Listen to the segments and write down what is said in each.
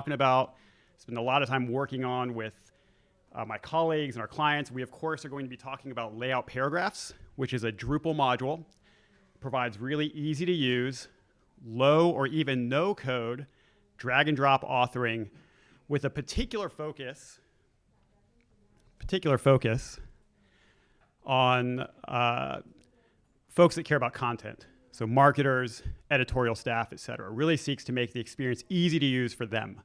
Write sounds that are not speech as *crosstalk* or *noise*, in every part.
talking about, spend a lot of time working on with uh, my colleagues and our clients. We, of course, are going to be talking about layout paragraphs, which is a Drupal module. Provides really easy to use, low or even no code, drag and drop authoring with a particular focus, particular focus on uh, folks that care about content. So marketers, editorial staff, et cetera. Really seeks to make the experience easy to use for them.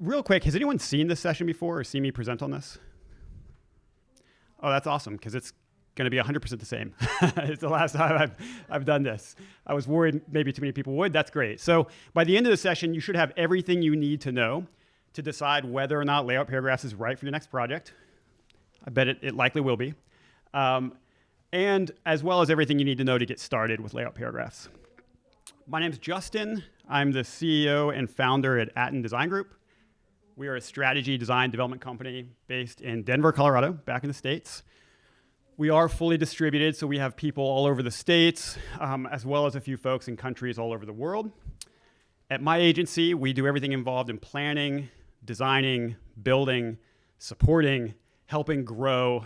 Real quick, has anyone seen this session before or seen me present on this? Oh, that's awesome, because it's going to be 100% the same. *laughs* it's the last time I've, I've done this. I was worried maybe too many people would. That's great. So by the end of the session, you should have everything you need to know to decide whether or not layout paragraphs is right for your next project. I bet it, it likely will be. Um, and as well as everything you need to know to get started with layout paragraphs. My name is Justin. I'm the CEO and founder at Atten Design Group. We are a strategy design development company based in Denver, Colorado, back in the States. We are fully distributed, so we have people all over the States, um, as well as a few folks in countries all over the world. At my agency, we do everything involved in planning, designing, building, supporting, helping grow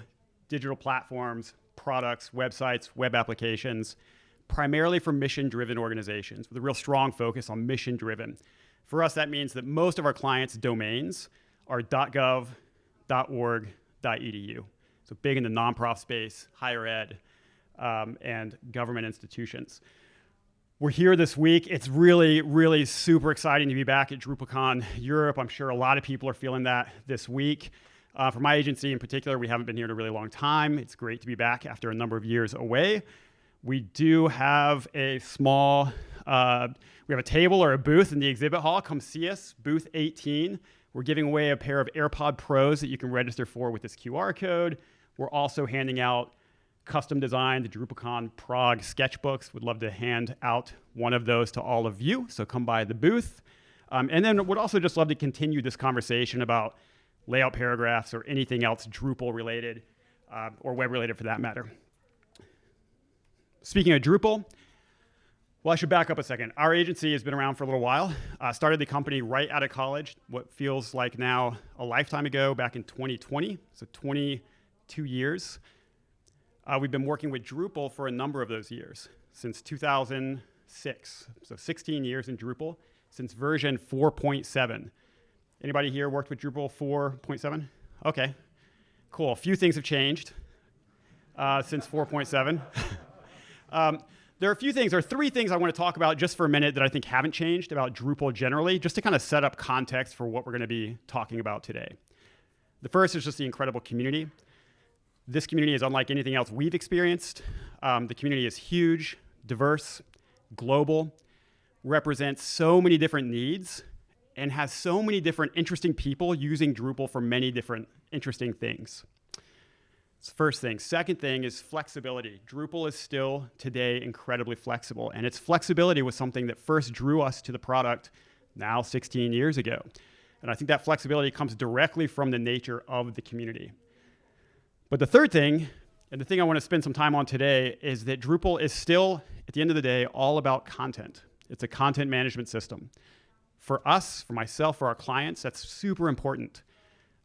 digital platforms, products, websites, web applications, primarily for mission-driven organizations with a real strong focus on mission-driven. For us, that means that most of our clients' domains are .gov, .org, .edu. So big in the nonprofit space, higher ed, um, and government institutions. We're here this week. It's really, really super exciting to be back at DrupalCon Europe. I'm sure a lot of people are feeling that this week. Uh, for my agency in particular, we haven't been here in a really long time. It's great to be back after a number of years away. We do have a small, uh, we have a table or a booth in the exhibit hall. Come see us, booth 18. We're giving away a pair of AirPod Pros that you can register for with this QR code. We're also handing out custom designed DrupalCon Prague sketchbooks. Would love to hand out one of those to all of you. So come by the booth. Um, and then would also just love to continue this conversation about layout paragraphs or anything else Drupal related uh, or web related for that matter. Speaking of Drupal, well, I should back up a second. Our agency has been around for a little while. Uh, started the company right out of college, what feels like now a lifetime ago, back in 2020, so 22 years. Uh, we've been working with Drupal for a number of those years, since 2006. So 16 years in Drupal, since version 4.7. Anybody here worked with Drupal 4.7? Okay, cool. A few things have changed uh, since 4.7. *laughs* um, there are a few things, there are three things I want to talk about just for a minute that I think haven't changed about Drupal generally, just to kind of set up context for what we're going to be talking about today. The first is just the incredible community. This community is unlike anything else we've experienced. Um, the community is huge, diverse, global, represents so many different needs, and has so many different interesting people using Drupal for many different interesting things. That's the first thing. Second thing is flexibility. Drupal is still today incredibly flexible, and its flexibility was something that first drew us to the product now 16 years ago. And I think that flexibility comes directly from the nature of the community. But the third thing, and the thing I want to spend some time on today, is that Drupal is still, at the end of the day, all about content. It's a content management system. For us, for myself, for our clients, that's super important.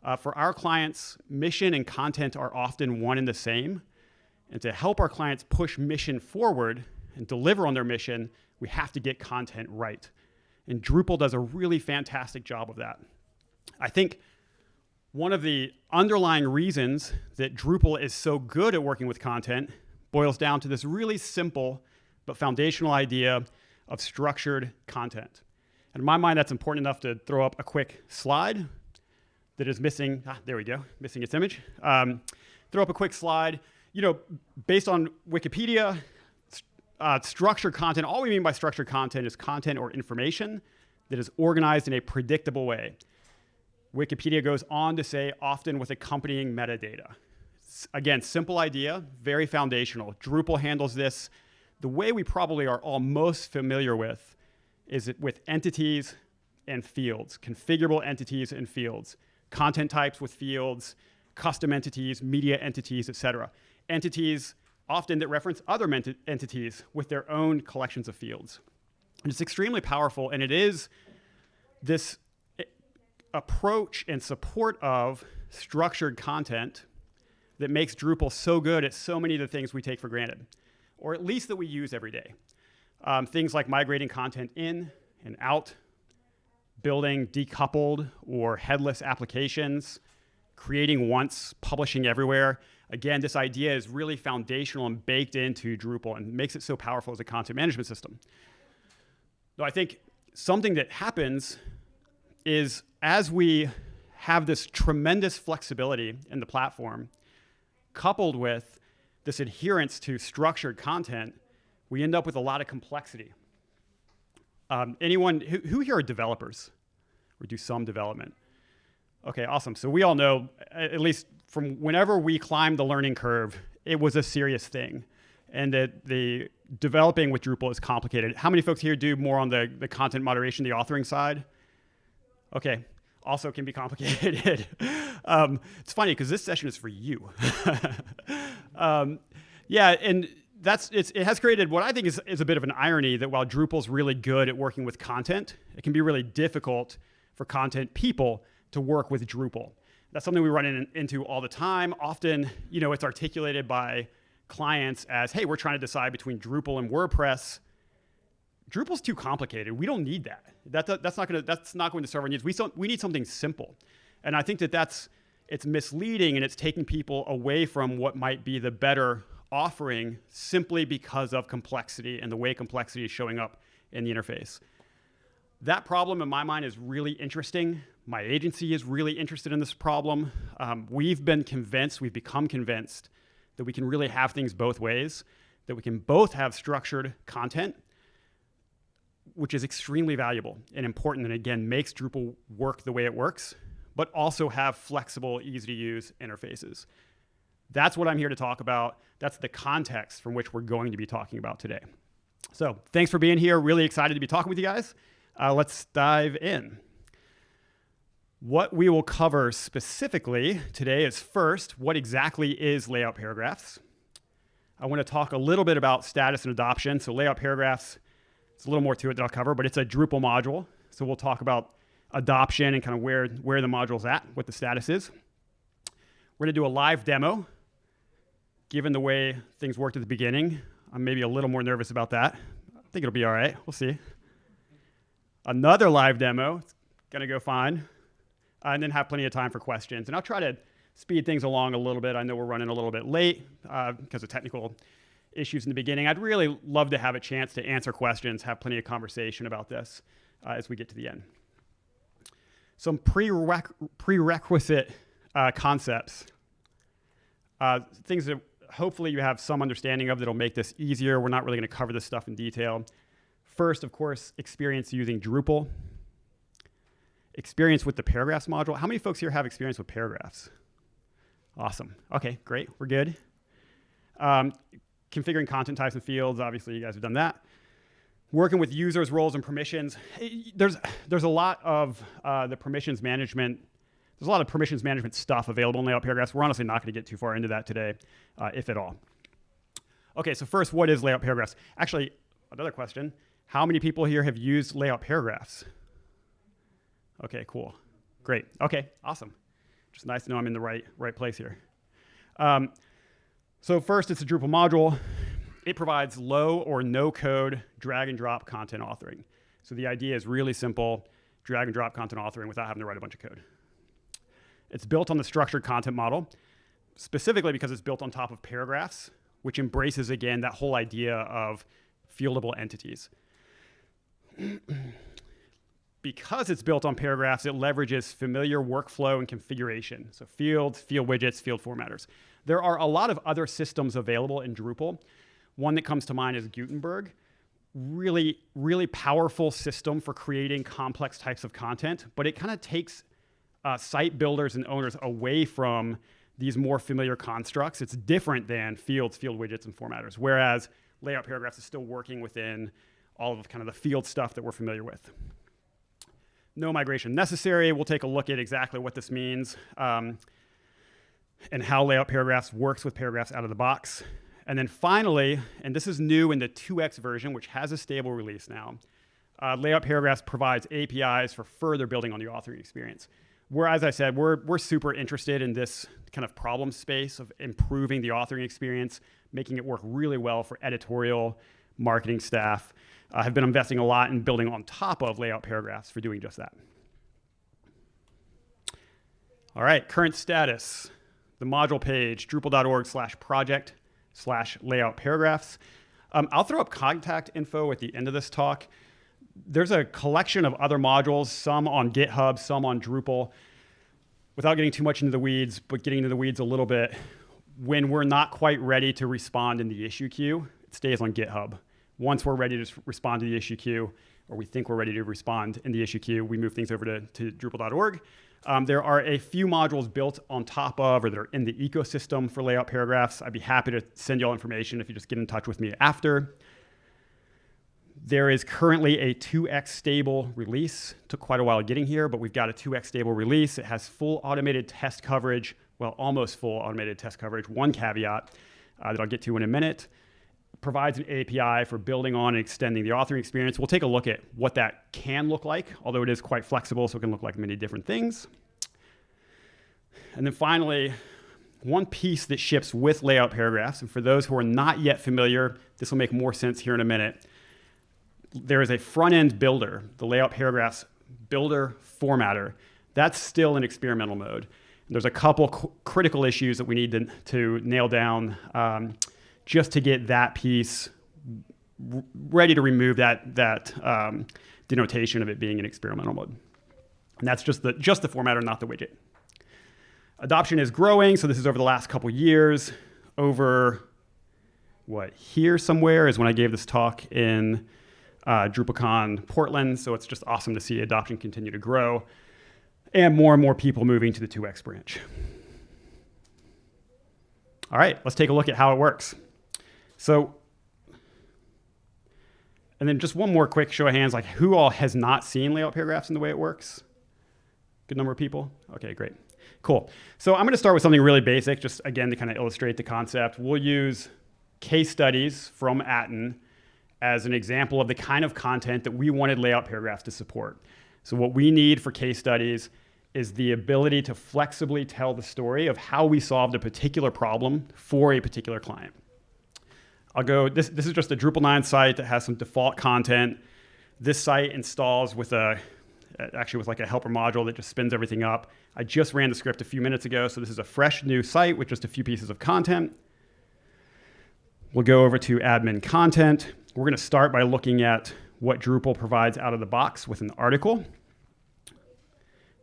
Uh, for our clients, mission and content are often one and the same. And to help our clients push mission forward and deliver on their mission, we have to get content right. And Drupal does a really fantastic job of that. I think one of the underlying reasons that Drupal is so good at working with content boils down to this really simple but foundational idea of structured content. And in my mind, that's important enough to throw up a quick slide that is missing, ah, there we go, missing its image. Um, throw up a quick slide. You know, based on Wikipedia, uh, structured content, all we mean by structured content is content or information that is organized in a predictable way. Wikipedia goes on to say often with accompanying metadata. Again, simple idea, very foundational. Drupal handles this the way we probably are all most familiar with is it with entities and fields, configurable entities and fields, content types with fields, custom entities, media entities, etc. Entities often that reference other entities with their own collections of fields. And it's extremely powerful, and it is this approach and support of structured content that makes Drupal so good at so many of the things we take for granted, or at least that we use every day. Um, things like migrating content in and out, building decoupled or headless applications, creating once, publishing everywhere. Again, this idea is really foundational and baked into Drupal and makes it so powerful as a content management system. Though I think something that happens is as we have this tremendous flexibility in the platform, coupled with this adherence to structured content, we end up with a lot of complexity. Um, anyone who, who here are developers or do some development? Okay, awesome. So we all know, at least from whenever we climbed the learning curve, it was a serious thing. And that the developing with Drupal is complicated. How many folks here do more on the, the content moderation, the authoring side? Okay, also can be *laughs* complicated. um, it's funny because this session is for you. *laughs* um, yeah, and that's it has created what I think is, is a bit of an irony that while Drupal's really good at working with content, it can be really difficult for content people to work with Drupal. That's something we run in, into all the time. Often, you know, it's articulated by clients as, hey, we're trying to decide between Drupal and WordPress. Drupal's too complicated. We don't need that. that that's not going to that's not going to serve our needs. We so, we need something simple, and I think that that's it's misleading and it's taking people away from what might be the better offering simply because of complexity and the way complexity is showing up in the interface. That problem, in my mind, is really interesting. My agency is really interested in this problem. Um, we've been convinced, we've become convinced that we can really have things both ways, that we can both have structured content, which is extremely valuable and important, and again, makes Drupal work the way it works, but also have flexible, easy to use interfaces. That's what I'm here to talk about. That's the context from which we're going to be talking about today. So, thanks for being here. Really excited to be talking with you guys. Uh, let's dive in. What we will cover specifically today is first, what exactly is layout paragraphs? I want to talk a little bit about status and adoption. So, layout paragraphs, it's a little more to it that I'll cover, but it's a Drupal module. So, we'll talk about adoption and kind of where, where the module's at, what the status is. We're going to do a live demo given the way things worked at the beginning, I'm maybe a little more nervous about that. I think it'll be all right. We'll see. Another live demo. It's going to go fine. Uh, and then have plenty of time for questions. And I'll try to speed things along a little bit. I know we're running a little bit late uh, because of technical issues in the beginning. I'd really love to have a chance to answer questions, have plenty of conversation about this uh, as we get to the end. Some prerequisite uh, concepts, uh, things that hopefully you have some understanding of that'll make this easier. We're not really going to cover this stuff in detail. First, of course, experience using Drupal. Experience with the paragraphs module. How many folks here have experience with paragraphs? Awesome. Okay, great. We're good. Um, configuring content types and fields. Obviously, you guys have done that. Working with users, roles, and permissions. There's, there's a lot of uh, the permissions management there's a lot of permissions management stuff available in layout paragraphs. We're honestly not going to get too far into that today, uh, if at all. Okay, so first, what is layout paragraphs? Actually, another question. How many people here have used layout paragraphs? Okay, cool. Great. Okay, awesome. Just nice to know I'm in the right, right place here. Um, so first, it's a Drupal module. It provides low or no code drag and drop content authoring. So the idea is really simple, drag and drop content authoring without having to write a bunch of code. It's built on the structured content model, specifically because it's built on top of paragraphs, which embraces again that whole idea of fieldable entities. *clears throat* because it's built on paragraphs, it leverages familiar workflow and configuration. So fields, field widgets, field formatters. There are a lot of other systems available in Drupal. One that comes to mind is Gutenberg. Really, really powerful system for creating complex types of content, but it kind of takes uh, site builders and owners away from these more familiar constructs. It's different than fields, field widgets, and formatters, whereas layout paragraphs is still working within all of kind of the field stuff that we're familiar with. No migration necessary. We'll take a look at exactly what this means um, and how layout paragraphs works with paragraphs out of the box. And then finally, and this is new in the 2x version, which has a stable release now, uh, layout paragraphs provides APIs for further building on the authoring experience. Where, as I said, we're, we're super interested in this kind of problem space of improving the authoring experience, making it work really well for editorial, marketing staff. I uh, have been investing a lot in building on top of layout paragraphs for doing just that. All right, current status. The module page, drupal.org slash project slash layout paragraphs. Um, I'll throw up contact info at the end of this talk. There's a collection of other modules, some on GitHub, some on Drupal. Without getting too much into the weeds, but getting into the weeds a little bit, when we're not quite ready to respond in the issue queue, it stays on GitHub. Once we're ready to respond to the issue queue, or we think we're ready to respond in the issue queue, we move things over to, to Drupal.org. Um, there are a few modules built on top of or that are in the ecosystem for layout paragraphs. I'd be happy to send you all information if you just get in touch with me after. There is currently a 2x stable release. Took quite a while getting here, but we've got a 2x stable release. It has full automated test coverage, well, almost full automated test coverage. One caveat uh, that I'll get to in a minute provides an API for building on and extending the authoring experience. We'll take a look at what that can look like, although it is quite flexible, so it can look like many different things. And then finally, one piece that ships with layout paragraphs, and for those who are not yet familiar, this will make more sense here in a minute. There is a front end builder, the layout paragraphs builder formatter. That's still in experimental mode. There's a couple critical issues that we need to, to nail down. Um, just to get that piece ready to remove that that um, denotation of it being in experimental mode. And that's just the just the formatter, not the widget. Adoption is growing, so this is over the last couple years. Over what here somewhere is when I gave this talk in uh, DrupalCon Portland. So it's just awesome to see adoption continue to grow and more and more people moving to the 2x branch. All right, let's take a look at how it works. So, and then just one more quick show of hands, like who all has not seen layout paragraphs in the way it works? Good number of people? Okay, great. Cool. So I'm gonna start with something really basic, just again to kind of illustrate the concept. We'll use case studies from Atten as an example of the kind of content that we wanted layout paragraphs to support. So what we need for case studies is the ability to flexibly tell the story of how we solved a particular problem for a particular client. I'll go, this, this is just a Drupal 9 site that has some default content. This site installs with a, actually with like a helper module that just spins everything up. I just ran the script a few minutes ago, so this is a fresh new site with just a few pieces of content. We'll go over to admin content. We're gonna start by looking at what Drupal provides out of the box with an article.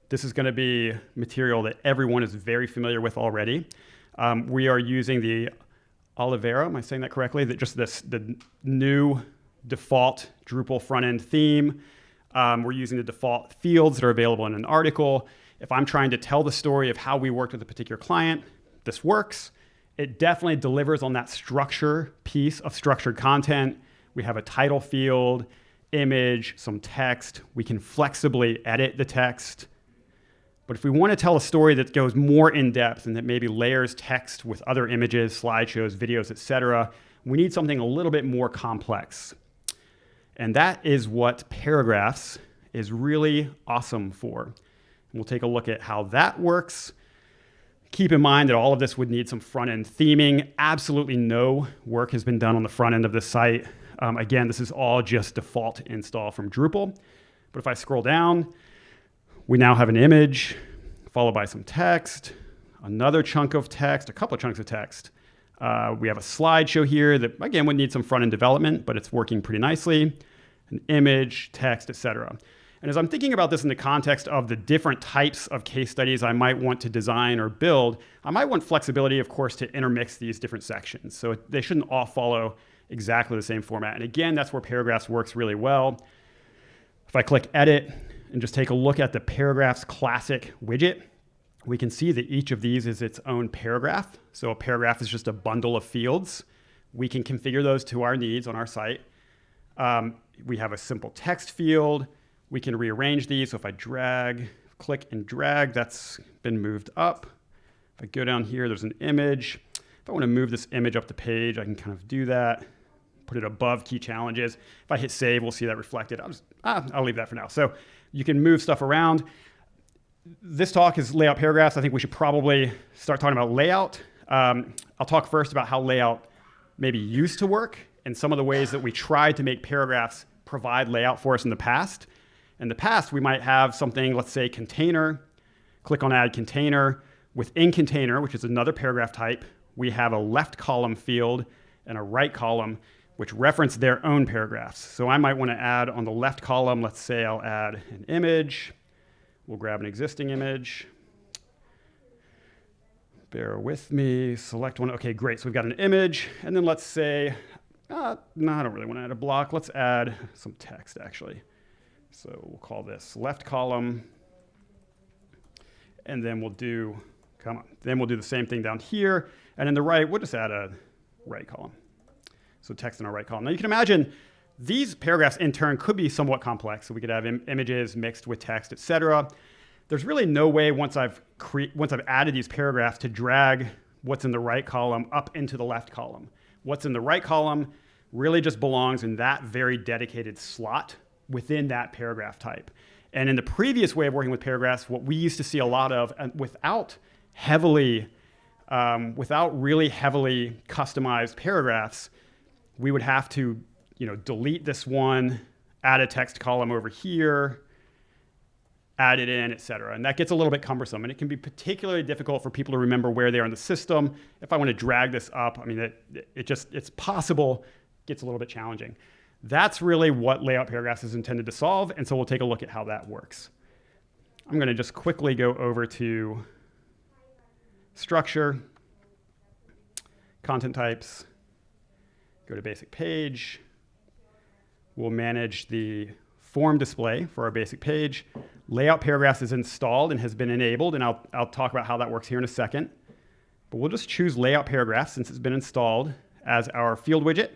This is gonna be material that everyone is very familiar with already. Um, we are using the Olivero, am I saying that correctly? That just this the new default Drupal front end theme. Um, we're using the default fields that are available in an article. If I'm trying to tell the story of how we worked with a particular client, this works. It definitely delivers on that structure piece of structured content. We have a title field, image, some text. We can flexibly edit the text. But if we want to tell a story that goes more in depth and that maybe layers text with other images, slideshows, videos, etc., we need something a little bit more complex. And that is what paragraphs is really awesome for. And we'll take a look at how that works. Keep in mind that all of this would need some front end theming. Absolutely no work has been done on the front end of this site. Um, again, this is all just default install from Drupal. But if I scroll down, we now have an image followed by some text, another chunk of text, a couple of chunks of text. Uh, we have a slideshow here that again would need some front end development, but it's working pretty nicely. An image, text, etc. And as I'm thinking about this in the context of the different types of case studies I might want to design or build, I might want flexibility, of course, to intermix these different sections. So they shouldn't all follow exactly the same format. And again, that's where paragraphs works really well. If I click edit, and just take a look at the paragraphs classic widget, we can see that each of these is its own paragraph. So a paragraph is just a bundle of fields. We can configure those to our needs on our site. Um, we have a simple text field. We can rearrange these. So if I drag, click and drag, that's been moved up. If I go down here, there's an image. If I want to move this image up the page, I can kind of do that. Put it above key challenges. If I hit save, we'll see that reflected. I'll, just, ah, I'll leave that for now. So you can move stuff around. This talk is layout paragraphs. I think we should probably start talking about layout. Um, I'll talk first about how layout maybe used to work and some of the ways that we tried to make paragraphs provide layout for us in the past. In the past, we might have something, let's say container, click on add container. Within container, which is another paragraph type, we have a left column field and a right column which reference their own paragraphs. So I might want to add on the left column, let's say I'll add an image. We'll grab an existing image. Bear with me, select one. Okay, great. So we've got an image. And then let's say, uh, no, I don't really want to add a block. Let's add some text actually. So we'll call this left column. And then we'll do, come on, then we'll do the same thing down here. And in the right, we'll just add a right column. So text in our right column. Now you can imagine these paragraphs in turn could be somewhat complex. So we could have Im images mixed with text, etc. There's really no way once I've once I've added these paragraphs to drag what's in the right column up into the left column. What's in the right column really just belongs in that very dedicated slot within that paragraph type. And in the previous way of working with paragraphs, what we used to see a lot of, without heavily, um, without really heavily customized paragraphs, we would have to, you know, delete this one, add a text column over here, add it in, et cetera. And that gets a little bit cumbersome. And it can be particularly difficult for people to remember where they are in the system. If I want to drag this up, I mean, it, it just, it's possible, gets a little bit challenging. That's really what layout paragraphs is intended to solve. And so we'll take a look at how that works. I'm going to just quickly go over to structure, content types, Go to basic page. We'll manage the form display for our basic page. Layout paragraphs is installed and has been enabled, and I'll, I'll talk about how that works here in a second. But we'll just choose layout paragraphs since it's been installed as our field widget.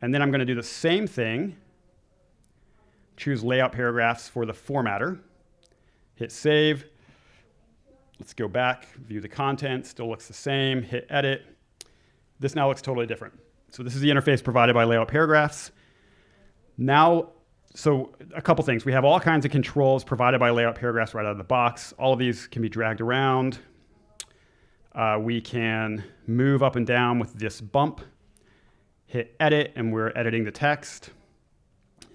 And then I'm going to do the same thing. Choose layout paragraphs for the formatter. Hit save. Let's go back, view the content, still looks the same, hit edit. This now looks totally different. So this is the interface provided by layout paragraphs. Now, so a couple things. We have all kinds of controls provided by layout paragraphs right out of the box. All of these can be dragged around. Uh, we can move up and down with this bump, hit edit, and we're editing the text.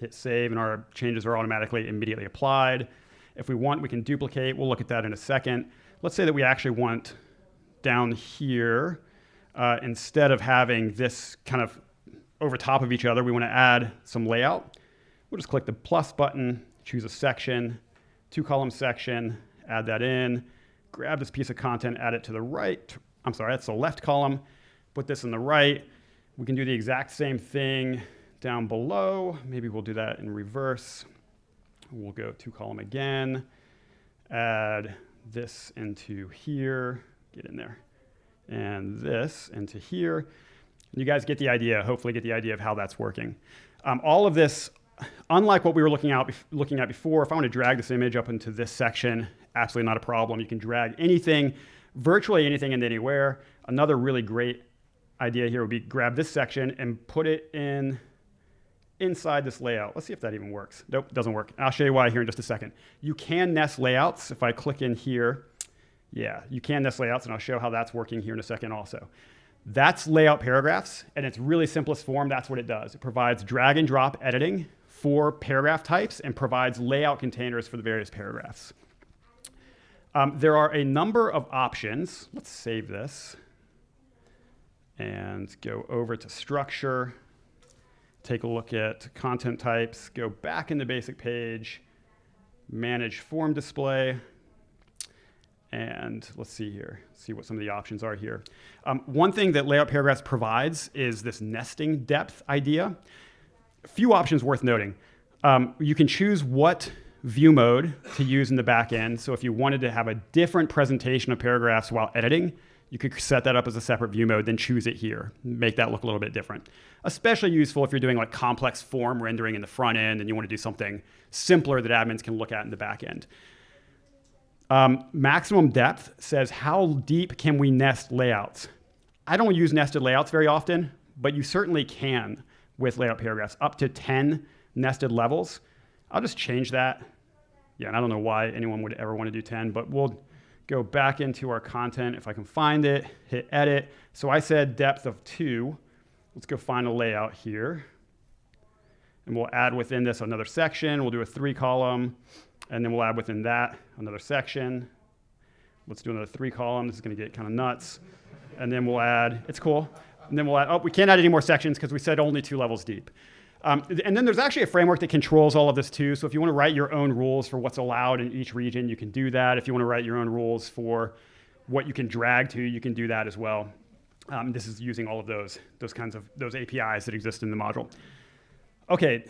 Hit save, and our changes are automatically immediately applied. If we want, we can duplicate. We'll look at that in a second. Let's say that we actually want down here uh, instead of having this kind of over top of each other, we want to add some layout. We'll just click the plus button, choose a section, two column section, add that in, grab this piece of content, add it to the right. I'm sorry, that's the left column. Put this in the right. We can do the exact same thing down below. Maybe we'll do that in reverse. We'll go two column again, add this into here, get in there and this into here. You guys get the idea, hopefully get the idea of how that's working. Um, all of this, unlike what we were looking, out, looking at before, if I want to drag this image up into this section, absolutely not a problem. You can drag anything, virtually anything into anywhere. Another really great idea here would be grab this section and put it in inside this layout. Let's see if that even works. Nope, doesn't work. I'll show you why here in just a second. You can nest layouts. If I click in here, yeah, you can nest layouts, and I'll show how that's working here in a second also. That's layout paragraphs, and its really simplest form, that's what it does. It provides drag and drop editing for paragraph types and provides layout containers for the various paragraphs. Um, there are a number of options. Let's save this and go over to structure, take a look at content types, go back in the basic page, manage form display, and let's see here, see what some of the options are here. Um, one thing that layout paragraphs provides is this nesting depth idea. A few options worth noting. Um, you can choose what view mode to use in the back end. So if you wanted to have a different presentation of paragraphs while editing, you could set that up as a separate view mode, then choose it here, make that look a little bit different. Especially useful if you're doing like complex form rendering in the front end and you want to do something simpler that admins can look at in the back end. Um, maximum depth says how deep can we nest layouts? I don't use nested layouts very often, but you certainly can with layout paragraphs up to 10 nested levels. I'll just change that. Yeah, and I don't know why anyone would ever want to do 10, but we'll go back into our content if I can find it, hit edit. So I said depth of two. Let's go find a layout here. And we'll add within this another section. We'll do a three column, and then we'll add within that another section. Let's do another three column. This is gonna get kind of nuts. And then we'll add, it's cool. And then we'll add, oh, we can't add any more sections because we said only two levels deep. Um, and then there's actually a framework that controls all of this too. So if you want to write your own rules for what's allowed in each region, you can do that. If you want to write your own rules for what you can drag to, you can do that as well. Um, this is using all of those, those kinds of those APIs that exist in the module. Okay,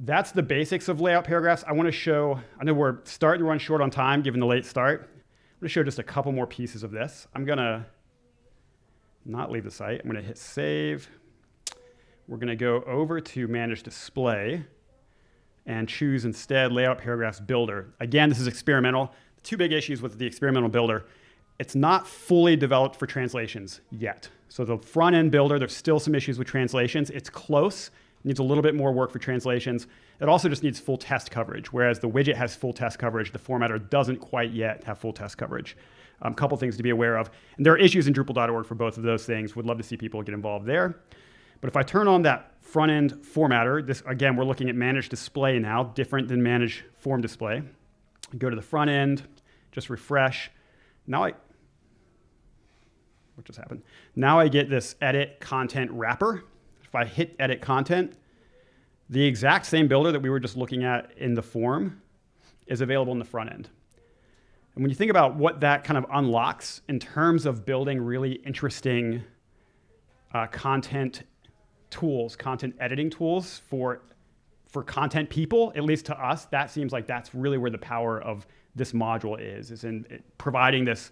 that's the basics of layout paragraphs. I want to show, I know we're starting to run short on time given the late start. I'm going to show just a couple more pieces of this. I'm going to not leave the site. I'm going to hit save. We're going to go over to Manage Display and choose instead Layout Paragraphs Builder. Again, this is experimental. The Two big issues with the experimental builder. It's not fully developed for translations yet. So the front end builder, there's still some issues with translations. It's close, needs a little bit more work for translations. It also just needs full test coverage, whereas the widget has full test coverage, the formatter doesn't quite yet have full test coverage. A um, couple things to be aware of. And there are issues in Drupal.org for both of those things. Would love to see people get involved there. But if I turn on that front end formatter, this again, we're looking at manage display now, different than manage form display. Go to the front end, just refresh. Now I, what just happened? Now I get this edit content wrapper. If I hit edit content, the exact same builder that we were just looking at in the form is available in the front end. And when you think about what that kind of unlocks in terms of building really interesting uh, content tools, content editing tools for for content people, at least to us, that seems like that's really where the power of this module is, is in providing this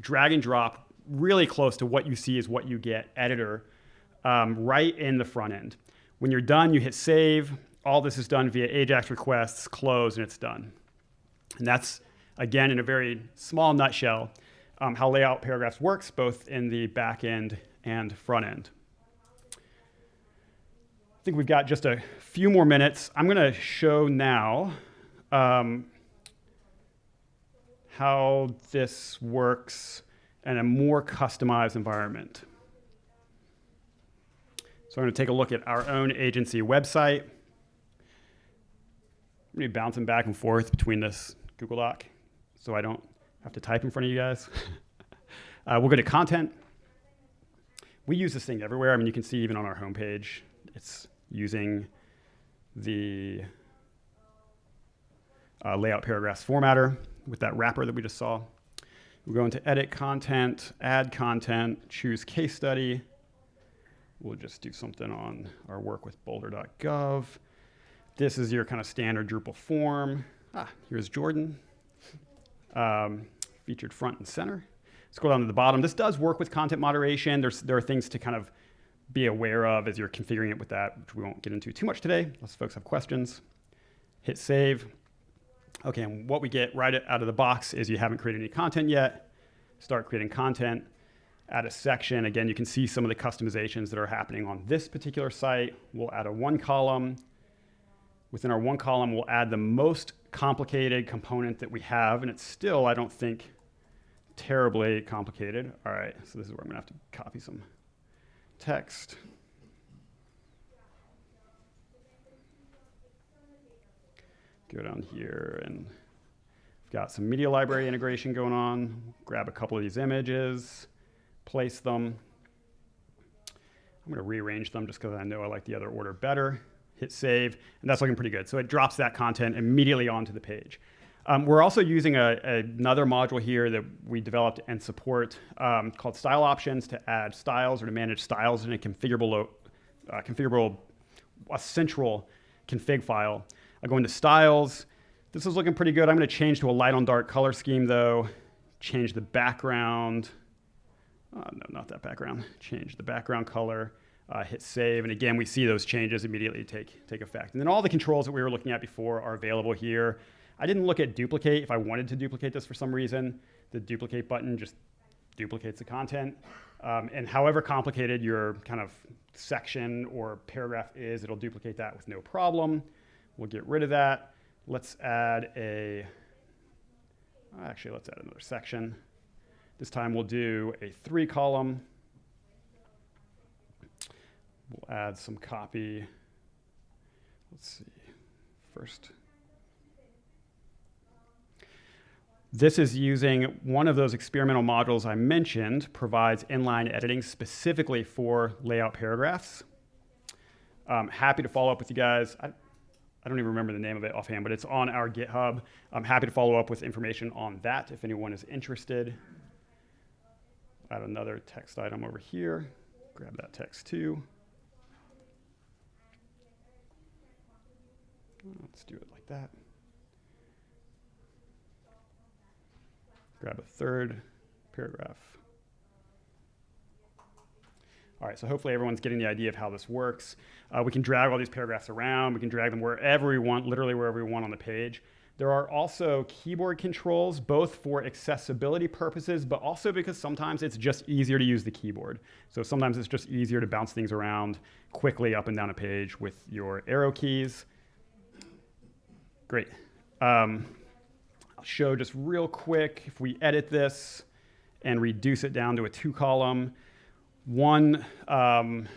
drag and drop really close to what you see is what you get editor um, right in the front end. When you're done, you hit save. All this is done via AJAX requests, close, and it's done. And that's, again, in a very small nutshell, um, how layout paragraphs works, both in the back end and front end I think we've got just a few more minutes. I'm going to show now um, how this works in a more customized environment. So I'm going to take a look at our own agency website. I'm going to be bouncing back and forth between this Google Doc so I don't have to type in front of you guys. *laughs* uh, we'll go to content. We use this thing everywhere. I mean, you can see even on our homepage, it's using the uh, layout paragraphs formatter with that wrapper that we just saw. We'll go into edit content, add content, choose case study. We'll just do something on our work with boulder.gov. This is your kind of standard Drupal form. Ah, here's Jordan, um, featured front and center. Scroll down to the bottom. This does work with content moderation. There's, there are things to kind of be aware of as you're configuring it with that, which we won't get into too much today, unless folks have questions. Hit save. Okay, and what we get right out of the box is you haven't created any content yet. Start creating content. Add a section. Again, you can see some of the customizations that are happening on this particular site. We'll add a one column. Within our one column, we'll add the most complicated component that we have, and it's still, I don't think, terribly complicated. All right, so this is where I'm gonna have to copy some text. Go down here and we've got some media library integration going on. Grab a couple of these images, place them. I'm going to rearrange them just because I know I like the other order better. Hit save, and that's looking pretty good. So it drops that content immediately onto the page. Um, we're also using a, another module here that we developed and support um, called Style Options to add styles or to manage styles in a configurable, uh, configurable, a central config file. I go into Styles. This is looking pretty good. I'm going to change to a light on dark color scheme though. Change the background. Uh, no, not that background. Change the background color. Uh, hit save, and again, we see those changes immediately take, take effect. And then all the controls that we were looking at before are available here. I didn't look at duplicate if I wanted to duplicate this for some reason. The duplicate button just duplicates the content. Um, and however complicated your kind of section or paragraph is, it'll duplicate that with no problem. We'll get rid of that. Let's add a, actually, let's add another section. This time we'll do a three column. We'll add some copy. Let's see, first. This is using one of those experimental modules I mentioned, provides inline editing specifically for layout paragraphs. I'm happy to follow up with you guys. I, I don't even remember the name of it offhand, but it's on our GitHub. I'm happy to follow up with information on that if anyone is interested. Add another text item over here. Grab that text too. Let's do it like that. Grab a third paragraph. All right, so hopefully everyone's getting the idea of how this works. Uh, we can drag all these paragraphs around. We can drag them wherever we want, literally wherever we want on the page. There are also keyboard controls, both for accessibility purposes, but also because sometimes it's just easier to use the keyboard. So sometimes it's just easier to bounce things around quickly up and down a page with your arrow keys. Great. Um, I'll show just real quick, if we edit this and reduce it down to a two column, one, um,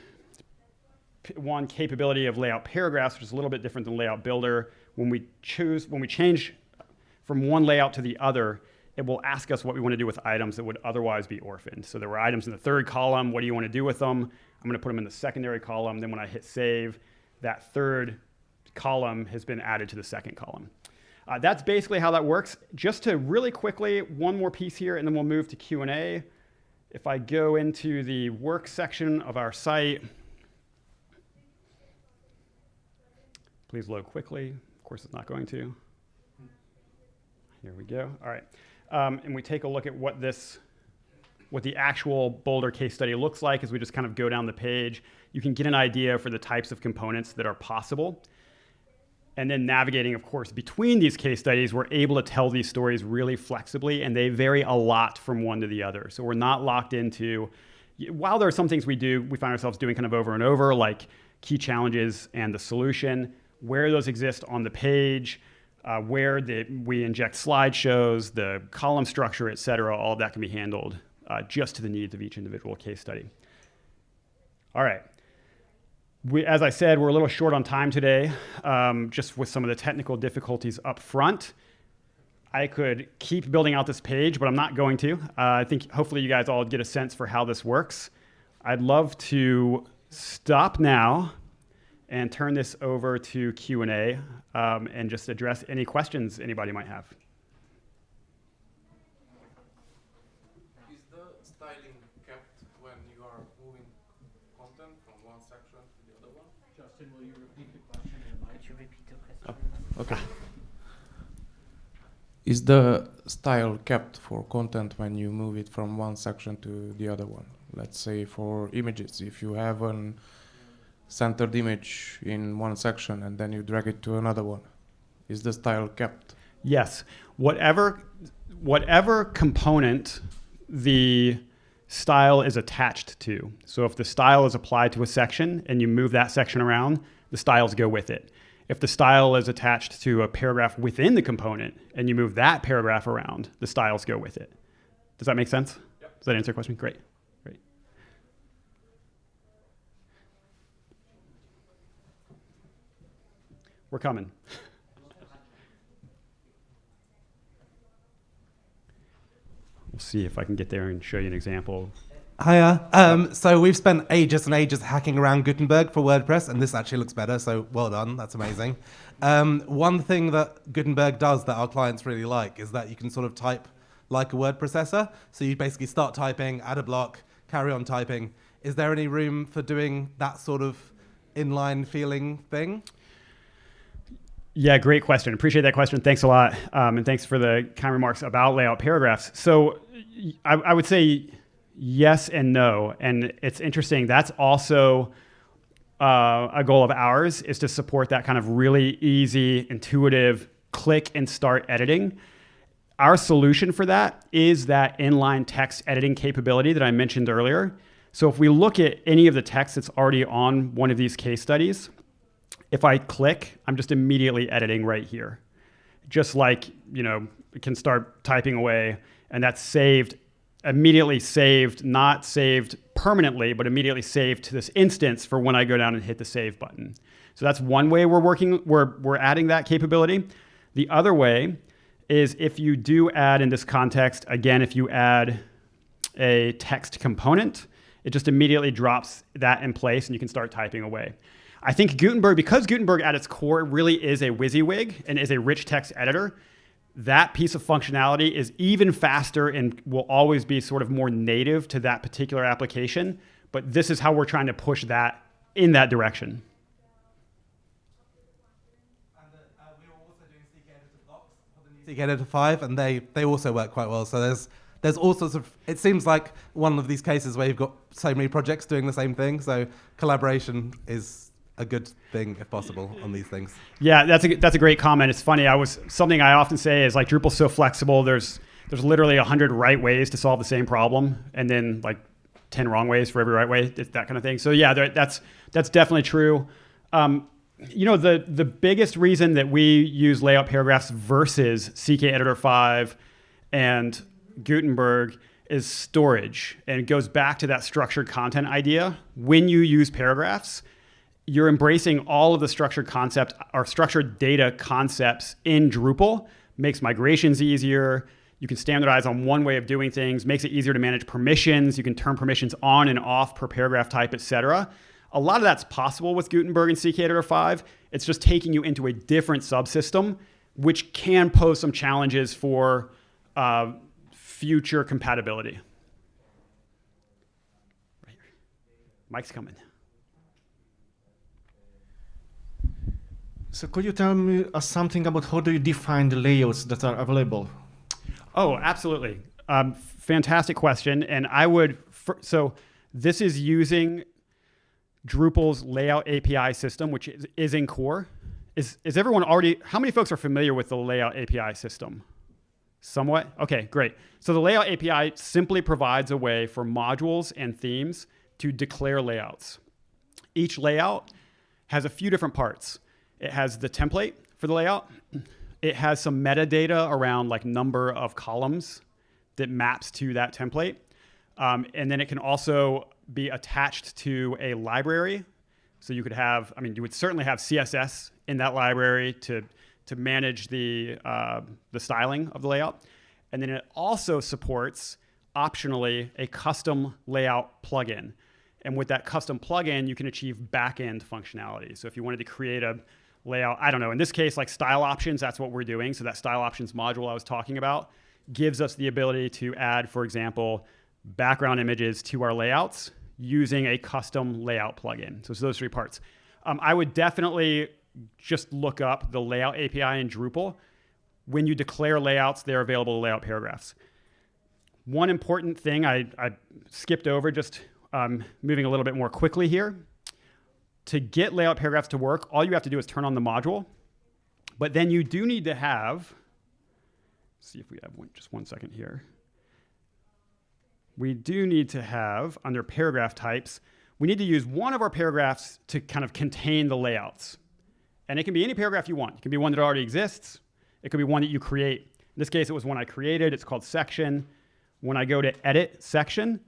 one capability of layout paragraphs, which is a little bit different than layout builder. When we choose, when we change from one layout to the other, it will ask us what we want to do with items that would otherwise be orphaned. So there were items in the third column. What do you want to do with them? I'm going to put them in the secondary column. Then when I hit save, that third column has been added to the second column. Uh, that's basically how that works. Just to really quickly, one more piece here, and then we'll move to Q&A. If I go into the work section of our site, please load quickly. Of course, it's not going to. Here we go. All right. Um, and we take a look at what this, what the actual Boulder case study looks like as we just kind of go down the page. You can get an idea for the types of components that are possible and then navigating, of course, between these case studies, we're able to tell these stories really flexibly, and they vary a lot from one to the other. So we're not locked into, while there are some things we do, we find ourselves doing kind of over and over, like key challenges and the solution, where those exist on the page, uh, where the, we inject slideshows, the column structure, et cetera, all that can be handled uh, just to the needs of each individual case study. All right we, as I said, we're a little short on time today, um, just with some of the technical difficulties up front. I could keep building out this page, but I'm not going to. Uh, I think hopefully you guys all get a sense for how this works. I'd love to stop now and turn this over to Q&A um, and just address any questions anybody might have. Is the styling kept when you are moving content from one section to the other one? Justin, will you repeat the question? Could you repeat the question? Oh, okay. Is the style kept for content when you move it from one section to the other one? Let's say for images, if you have an centered image in one section and then you drag it to another one, is the style kept? Yes. Whatever, whatever component the style is attached to. So if the style is applied to a section and you move that section around, the styles go with it. If the style is attached to a paragraph within the component and you move that paragraph around, the styles go with it. Does that make sense? Yep. Does that answer your question? Great. Great. We're coming. we'll see if I can get there and show you an example Hiya. Um, so we've spent ages and ages hacking around Gutenberg for WordPress, and this actually looks better. So well done. That's amazing. Um, one thing that Gutenberg does that our clients really like is that you can sort of type like a word processor. So you basically start typing, add a block, carry on typing. Is there any room for doing that sort of inline feeling thing? Yeah, great question. Appreciate that question. Thanks a lot. Um, and thanks for the kind remarks about layout paragraphs. So I, I would say yes and no. And it's interesting. That's also uh, a goal of ours is to support that kind of really easy, intuitive click and start editing. Our solution for that is that inline text editing capability that I mentioned earlier. So if we look at any of the text that's already on one of these case studies, if I click, I'm just immediately editing right here. Just like, you know, it can start typing away and that's saved, immediately saved, not saved permanently, but immediately saved to this instance for when I go down and hit the save button. So that's one way we're working, we're, we're adding that capability. The other way is if you do add in this context, again, if you add a text component, it just immediately drops that in place and you can start typing away. I think Gutenberg, because Gutenberg at its core really is a WYSIWYG and is a rich text editor, that piece of functionality is even faster and will always be sort of more native to that particular application. But this is how we're trying to push that in that direction. Uh, uh, CK Editor 5, and they, they also work quite well. So there's there's all sorts of. It seems like one of these cases where you've got so many projects doing the same thing. So collaboration is a good thing if possible on these things. Yeah, that's a that's a great comment. It's funny. I was something I often say is like Drupal's so flexible. There's there's literally a hundred right ways to solve the same problem, and then like ten wrong ways for every right way. That kind of thing. So yeah, that's that's definitely true. Um, you know, the the biggest reason that we use layout paragraphs versus CK Editor 5 and Gutenberg is storage. And it goes back to that structured content idea. When you use paragraphs, you're embracing all of the structured concept or structured data concepts in Drupal, makes migrations easier. You can standardize on one way of doing things, makes it easier to manage permissions. You can turn permissions on and off per paragraph type, et cetera. A lot of that's possible with Gutenberg and CK Editor 5. It's just taking you into a different subsystem, which can pose some challenges for uh, future compatibility. Mike's coming. So could you tell me uh, something about how do you define the layouts that are available? Oh, absolutely. Um, fantastic question. And I would, so this is using Drupal's layout API system, which is, is in core. Is, is everyone already, how many folks are familiar with the layout API system? Somewhat? Okay, great. So the layout API simply provides a way for modules and themes to declare layouts. Each layout has a few different parts. It has the template for the layout. It has some metadata around like number of columns that maps to that template. Um, and then it can also be attached to a library. So you could have, I mean, you would certainly have CSS in that library to, to manage the, uh, the styling of the layout. And then it also supports, optionally, a custom layout plugin. And with that custom plugin, you can achieve backend functionality. So if you wanted to create a layout, I don't know, in this case, like style options, that's what we're doing. So that style options module I was talking about gives us the ability to add, for example, background images to our layouts using a custom layout plugin. So it's those three parts. Um, I would definitely just look up the layout API in Drupal. When you declare layouts, they're available to layout paragraphs. One important thing I, I skipped over, just um, moving a little bit more quickly here. To get layout paragraphs to work, all you have to do is turn on the module. But then you do need to have, see if we have one, just one second here we do need to have, under paragraph types, we need to use one of our paragraphs to kind of contain the layouts. And it can be any paragraph you want. It can be one that already exists. It could be one that you create. In this case, it was one I created. It's called section. When I go to edit section,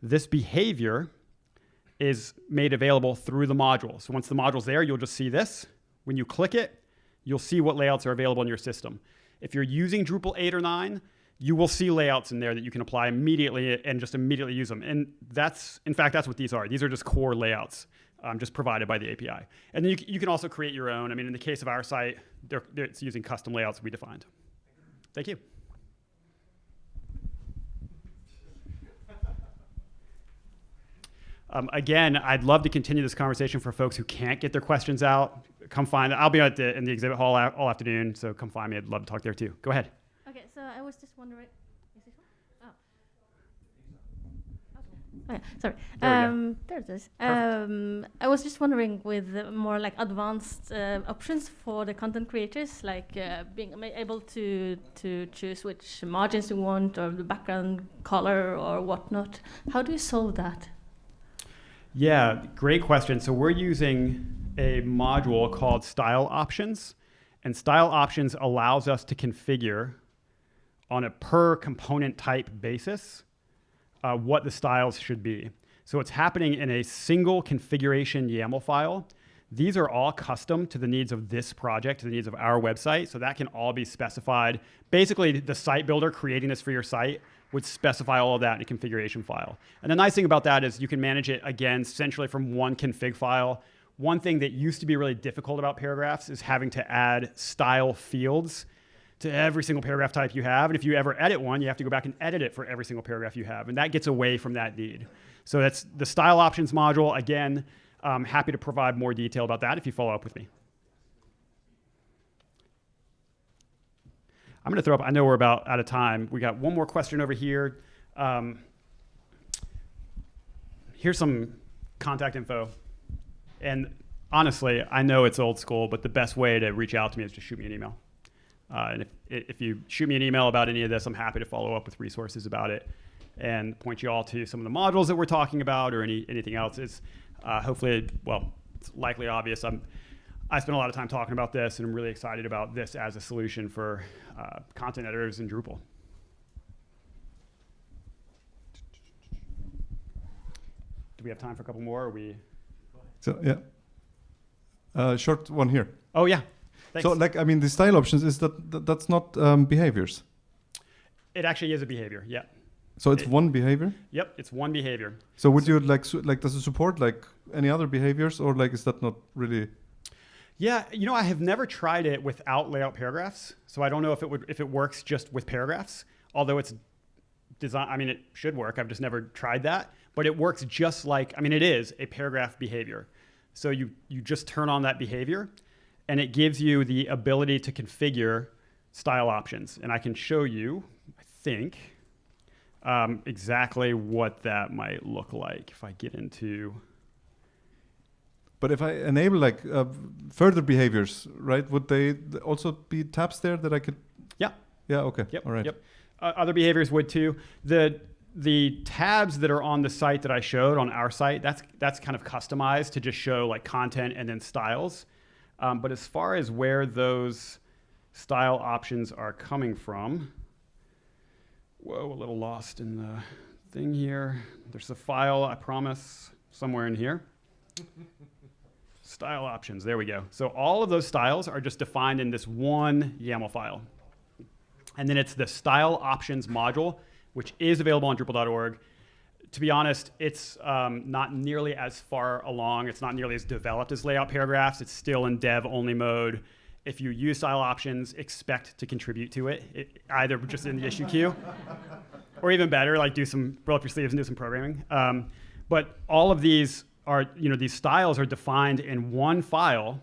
this behavior is made available through the module. So once the module's there, you'll just see this. When you click it, you'll see what layouts are available in your system. If you're using Drupal 8 or 9, you will see layouts in there that you can apply immediately and just immediately use them. And that's, in fact, that's what these are. These are just core layouts um, just provided by the API. And then you, you, can also create your own. I mean, in the case of our site, they're, they're, it's using custom layouts we defined. Thank you. Um, again, I'd love to continue this conversation for folks who can't get their questions out. Come find, I'll be at the, in the exhibit hall all afternoon, so come find me. I'd love to talk there too. Go ahead. Okay, so I was just wondering, is this one? Oh. Sorry. There um, there it is. Um, I was just wondering with the more like advanced uh, options for the content creators, like uh, being able to to choose which margins you want or the background color or whatnot. How do you solve that? Yeah, great question. So we're using a module called Style Options, and Style Options allows us to configure on a per component type basis uh, what the styles should be. So it's happening in a single configuration YAML file. These are all custom to the needs of this project, to the needs of our website. So that can all be specified. Basically, the site builder creating this for your site would specify all of that in a configuration file. And the nice thing about that is you can manage it again centrally from one config file. One thing that used to be really difficult about paragraphs is having to add style fields to every single paragraph type you have. And if you ever edit one, you have to go back and edit it for every single paragraph you have. And that gets away from that need. So that's the style options module. Again, I'm happy to provide more detail about that if you follow up with me. I'm going to throw up, I know we're about out of time. We got one more question over here. Um, here's some contact info. And honestly, I know it's old school, but the best way to reach out to me is to shoot me an email. Uh, and if, if you shoot me an email about any of this, I'm happy to follow up with resources about it and point you all to some of the modules that we're talking about or any, anything else. It's uh, hopefully, well, it's likely obvious. I'm, I spent a lot of time talking about this, and I'm really excited about this as a solution for uh, content editors in Drupal. Do we have time for a couple more? Or we? So yeah, uh, short one here. Oh yeah. Thanks. So like I mean, the style options is that, that that's not um, behaviors. it actually is a behavior. Yeah. So it's It- one behavior. Yep. It's one behavior. So would you like like does it support like any other behaviors or like is that not really? Yeah, you know, I have never tried it without layout paragraphs, so I don't know if it would if it works just with paragraphs. Although it's design, I mean, it should work. I've just never tried that, but it works just like I mean, it is a paragraph behavior. So you you just turn on that behavior, and it gives you the ability to configure style options, and I can show you, I think, um, exactly what that might look like if I get into. But if I enable like uh, further behaviors, right? Would they also be tabs there that I could? Yeah. Yeah. Okay. Yep. All right. Yep. Uh, other behaviors would too. The the tabs that are on the site that I showed on our site, that's that's kind of customized to just show like content and then styles. Um, but as far as where those style options are coming from, whoa, a little lost in the thing here. There's a file, I promise, somewhere in here. *laughs* Style options, there we go. So all of those styles are just defined in this one YAML file. And then it's the style options module, which is available on Drupal.org. To be honest, it's um, not nearly as far along. It's not nearly as developed as layout paragraphs. It's still in dev only mode. If you use style options, expect to contribute to it, it either just in the issue queue or even better, like do some roll up your sleeves and do some programming. Um, but all of these are, you know, these styles are defined in one file,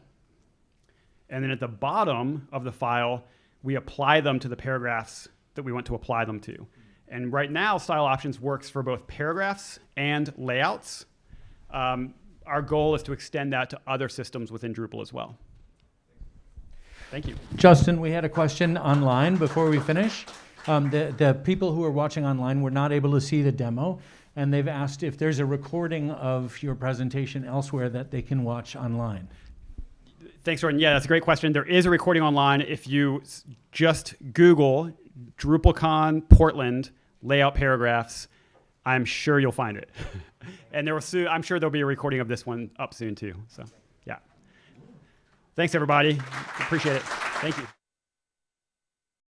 and then at the bottom of the file, we apply them to the paragraphs that we want to apply them to. And right now, style options works for both paragraphs and layouts. Um, our goal is to extend that to other systems within Drupal as well. Thank you. Justin, we had a question online before we finish. Um, the, the people who are watching online were not able to see the demo, and they've asked if there's a recording of your presentation elsewhere that they can watch online. Thanks, Jordan. Yeah, that's a great question. There is a recording online. If you just Google DrupalCon Portland layout paragraphs, I'm sure you'll find it. *laughs* and there will soon, I'm sure there'll be a recording of this one up soon too. So, yeah. Thanks, everybody. Appreciate it. Thank you.